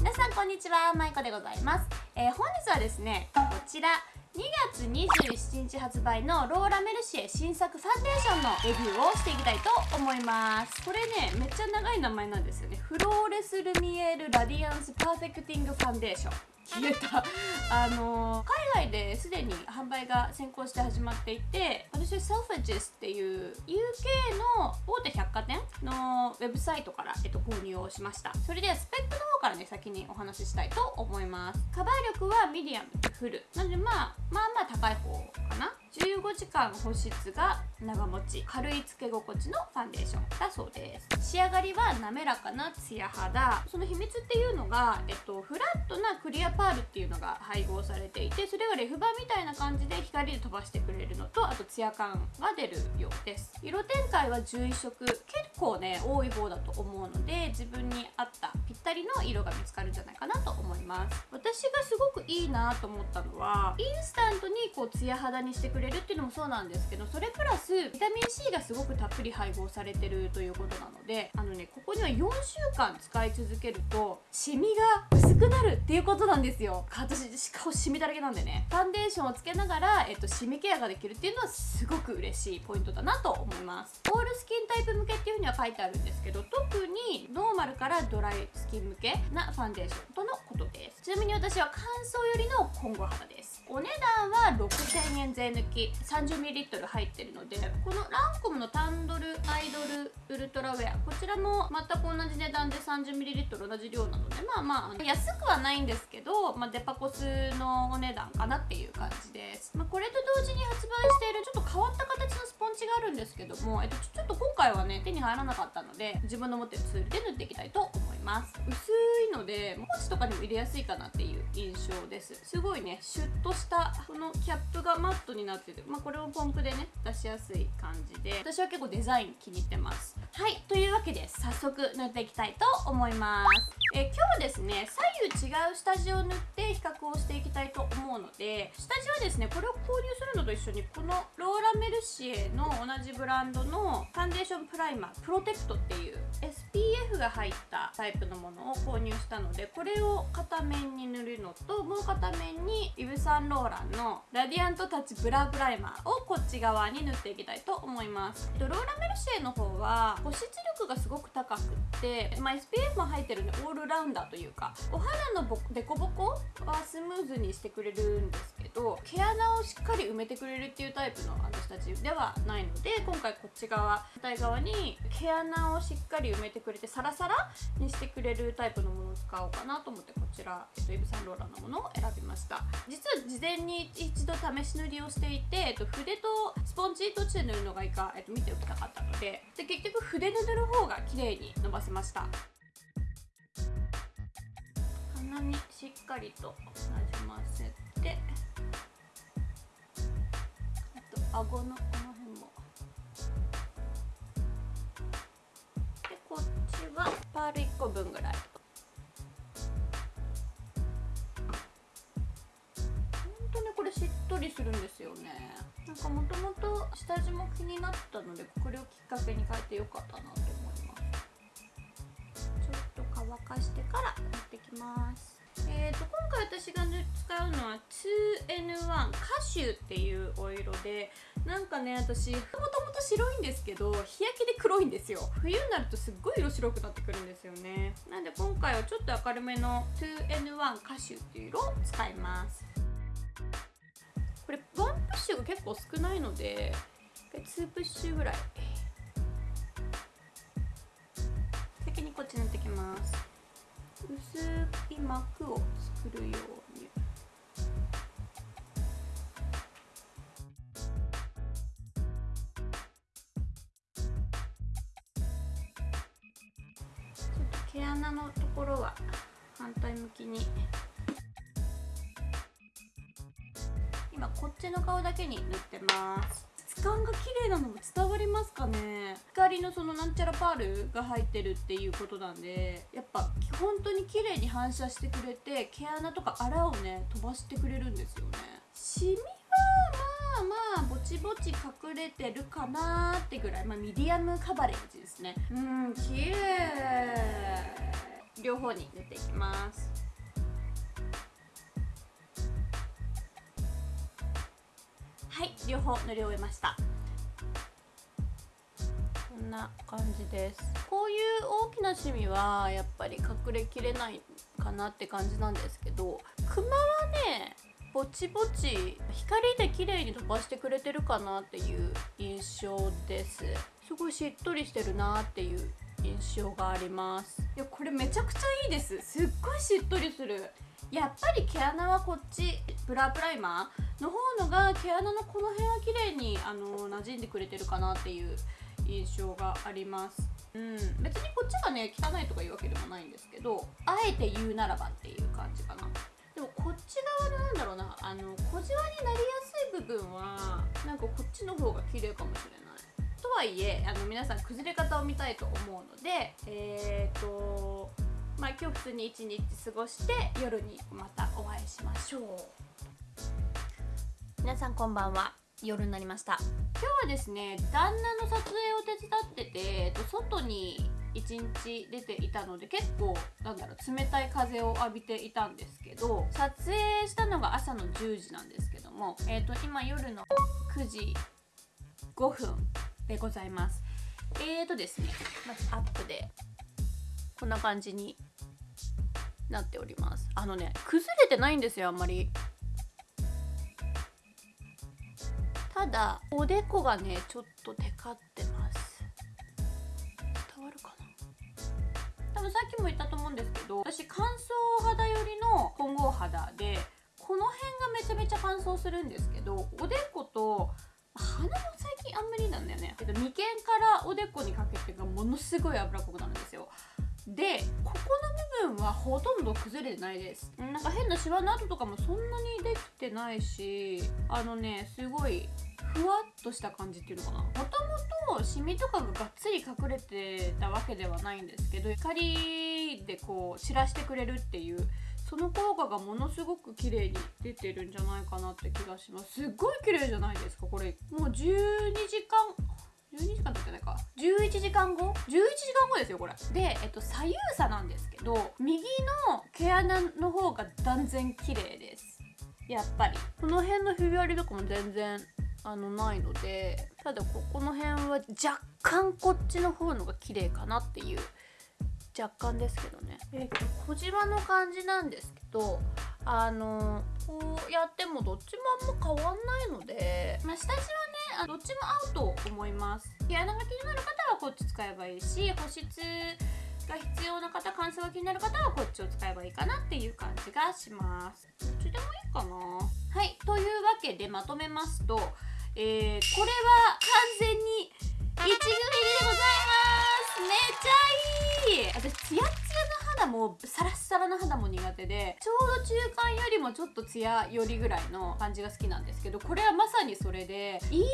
皆さんこんにちはまいこでございます、えー、本日はですねこちら2月27日発売のローラ・メルシエ新作ファンデーションのレビューをしていきたいと思います。これねめっちゃ長い名前なんですよね。フローレスルミエールラディアンスパーフェクティングファンデーション。消えた。あのー、海外ですでに販売が先行して始まっていて私セルフリッジズっていう UK の大手百貨店のウェブサイトから、えっと、購入をしました。それでスペックの方からね先にお話ししたいと思います。カバー力はミディアムフルなのでまあまあまあ高い方かな。15時間保湿が長持ち。軽いつけ心地のファンデーションだそうです。仕上がりは滑らかなツヤ肌。その秘密っていうのが、えっと、フラットなクリアパールっていうのが配合されていてそれがレフ板みたいな感じで光で飛ばしてくれるのとあとツヤ感が出るようです。色展開は11色。結構ね多い方だと思うので自分に合ったぴったりの色が見つかるんじゃないかなと思います。私がすごくいいなと思ったのはインスタントにこうツヤ肌にしてくれるっていうのもそうなんですけどそれプラスビタミン C がすごくたっぷり配合されてるということなのであのねここには4週間使い続けるとシミが薄くなるっていうことなんですよ。私顔シミだらけなんでね。ファンデーションをつけながら、えっと、シミケアができるっていうのはすごく嬉しいポイントだなと思います。オールスキンタイプ向けっていうふうには書いてあるんですけど特にノーマルからドライスキン向けなファンデーションとのことです。ちなみに私は乾燥よりの混合肌です。お値段は6000円税抜き。30ml 入ってるのでこのランコムのタンドルアイドルウルトラウェア。こちらも全く同じ値段で 30ml 同じ量なのでまあまあ安くはないんですけど、まあ、デパコスのお値段かなっていう感じです、まあ、これと同時に発売しているちょっと変わった形のスポンジがあるんですけども、えっと、ちょっと今回はね手に入らなかったので自分の持ってるツールで塗っていきたいと思います。薄いのでポーチとかにも入れやすいかなっていう印象です。すごいねシュッとしたこのキャップがマットになってて、まあ、これをポンプでね出しやすい感じで。私は結構デザイン気に入ってます。はいというわけで早速塗っていきたいと思います。え今日ですね左右違う下地を塗って比較をしていきたいと思うので下地はですねこれを購入するのと一緒にこのローラ・メルシエの同じブランドのファンデーションプライマープロテクトっていう SPF が入ったタイプのものを購入したのでこれを片面に塗るのともう片面にイヴ・サンローランのラディアントタッチブラープライマーをこっち側に塗っていきたいと思います。ローラ・メルシエの方は保湿力がすごく高くって、まあ、SPF も入ってるんでオールラウンダーというかお肌のボデコボコはスムーズにしてくれるんですけど毛穴をしっかり埋めてくれるっていうタイプのあの下地ではないので今回こっち側反対側に毛穴をしっかり埋めてくれてサラサラにしてくれるタイプのものを使おうかなと思ってこちら、えっと、イブ・サンローラのものを選びました。実は事前に一度試し塗りをしていて、えっと、筆とスポンジどっちで塗るのがいいか、えっと、見ておきたかったのでで結局筆で塗る方が綺麗に伸ばせました。鼻にしっかりとなじませてあと顎のこの辺も。でこっちはパール1個分ぐらい。ほんとねこれしっとりするんですよね。なんかもともと下地も気になったのでこれをきっかけに変えてよかったなとます。えーと、今回私が使うのは 2N1 カシュっていうお色でなんかね私もともと白いんですけど日焼けで黒いんですよ。冬になるとすっごい色白くなってくるんですよね。なんで今回はちょっと明るめの 2N1 カシュっていう色を使います。これワンプッシュが結構少ないので2プッシュぐらい。先にこっち塗ってきます。薄い膜を作るように。毛穴のところは反対向きに。今こっちの顔だけに塗ってます。質感が綺麗なのも伝わりますかね？光のそのなんちゃらパールが入ってるっていうことなんでやっぱ本当に綺麗に反射してくれて毛穴とかあらをね飛ばしてくれるんですよね。シミはまあまあぼちぼち隠れてるかなってぐらい。まあミディアムカバレッジですね。うん綺麗。両方に塗っていきます。両方塗り終えました。こんな感じです。こういう大きな趣味はやっぱり隠れきれないかなって感じなんですけどクマはねぼちぼち光で綺麗に飛ばしてくれてるかなっていう印象です。すごいしっとりしてるなっていう印象があります。いやこれめちゃくちゃいいです。すっごいしっとりする。やっぱり毛穴はこっちブラプライマーの方のが毛穴のこの辺は綺麗にあの馴染んでくれてるかなっていう印象があります。うん。別にこっちがね汚いとかいうわけでもないんですけどあえて言うならばっていう感じかな。でもこっち側のなんだろうなあの小じわになりやすい部分はなんかこっちの方が綺麗かもしれない。とはいえあの皆さん崩れ方を見たいと思うのでえっ、ー、とまあ今日普通に一日過ごして夜にまたお会いしましょう。皆さんこんばんは。夜になりました。今日はですね旦那の撮影を手伝ってて外に1日出ていたので結構なんだろう冷たい風を浴びていたんですけど撮影したのが朝の10時なんですけども、えーと、今夜の9時5分でございます。えーとですねまずアップでこんな感じになっております。あのね崩れてないんですよあんまり。ただおでこがねちょっとテカってます。伝わるかな？多分さっきも言ったと思うんですけど私乾燥肌寄りの混合肌でこの辺がめちゃめちゃ乾燥するんですけどおでこと鼻も最近あんまりなんだよね。けど眉間からおでこにかけてがものすごい脂っこくなるんですよ。でここの部分はほとんど崩れてないです。なんか変なシワの跡とかもそんなにできてないしあのねすごいふわっとした感じっていうのかな。もともとシミとかががっつり隠れてたわけではないんですけど光でこう散らしてくれるっていうその効果がものすごく綺麗に出てるんじゃないかなって気がします。すっごい綺麗じゃないですかこれ。もう12時間12時間経ってないか。11時間後？11時間後ですよこれ。で、えっと、左右差なんですけど右の毛穴の方が断然綺麗です。やっぱり。この辺のひび割りとかも全然あのないのでただここの辺は若干こっちの方のが綺麗かなっていう若干ですけどね。えっ、と小じわの感じなんですけどあのこうやってもどっちもあんま変わんないので、まあ、下地はねどっちも合うと思います。毛穴が気になる方はこっち使えばいいし保湿が必要な方乾燥が気になる方はこっちを使えばいいかなっていう感じがします。どっちでもいいかな。はいというわけでまとめますとえー、これは完全に1組でございます。めっちゃいい。私ツヤツヤの肌もサラッサラの肌も苦手でちょうど中間よりもちょっとツヤよりぐらいの感じが好きなんですけどこれはまさにそれでいい感じの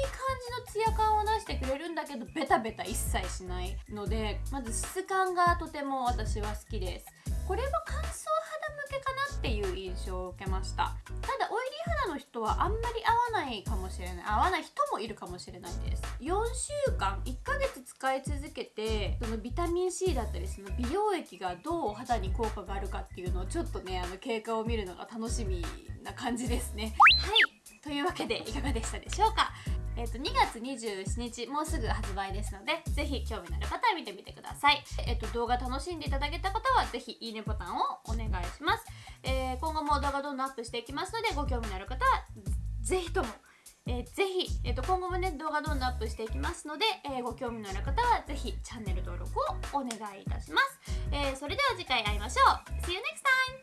ツヤ感を出してくれるんだけどベタベタ一切しないのでまず質感がとても私は好きです。これは乾燥肌向けかなっていう印象を受けました。ただオイリー肌の人はあんまり合わないかもしれない。合わない人もいるかもしれないです。4週間1ヶ月使い続けてそのビタミン C だったりその美容液がどうお肌に効果があるかっていうのをちょっとねあの経過を見るのが楽しみな感じですね。はい。というわけでいかがでしたでしょうか？えー、と2月27日もうすぐ発売ですのでぜひ興味のある方は見てみてください、えー、と動画楽しんでいただけた方はぜひいいねボタンをお願いします、えー、今後も動画どんどんアップしていきますのでご興味のある方はぜひともえー、ぜひ、えーと、今後もね動画どんどんアップしていきますので、えー、ご興味のある方はぜひチャンネル登録をお願いいたします、えー、それでは次回会いましょう。See you next time!